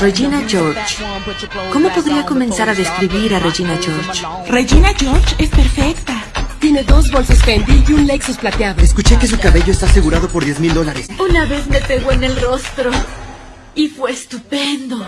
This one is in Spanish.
Regina George. ¿Cómo podría comenzar a describir a Regina George? Regina George es perfecta. Tiene dos bolsos Fendi y un Lexus plateado. Escuché que su cabello está asegurado por 10 mil dólares. Una vez me pegó en el rostro. Y fue estupendo.